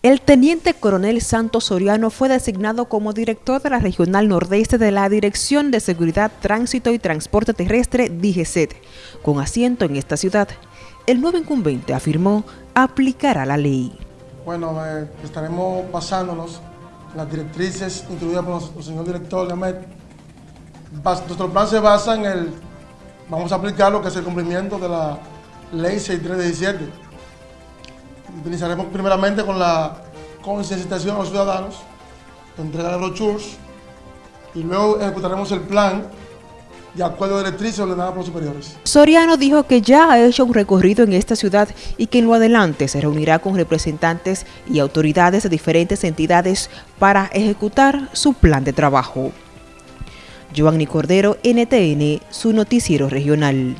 El teniente coronel Santos Soriano fue designado como director de la Regional Nordeste de la Dirección de Seguridad, Tránsito y Transporte Terrestre, DGCET, con asiento en esta ciudad. El nuevo incumbente afirmó aplicará la ley. Bueno, eh, estaremos basándonos en las directrices introducidas por el señor director de Nuestro plan se basa en el, vamos a aplicar lo que es el cumplimiento de la ley 6317 Utilizaremos primeramente con la concienciación a los ciudadanos, entregar los brochures y luego ejecutaremos el plan de acuerdo a directrices ordenadas por los superiores. Soriano dijo que ya ha hecho un recorrido en esta ciudad y que en lo adelante se reunirá con representantes y autoridades de diferentes entidades para ejecutar su plan de trabajo. Giovanni Cordero, NTN, su noticiero regional.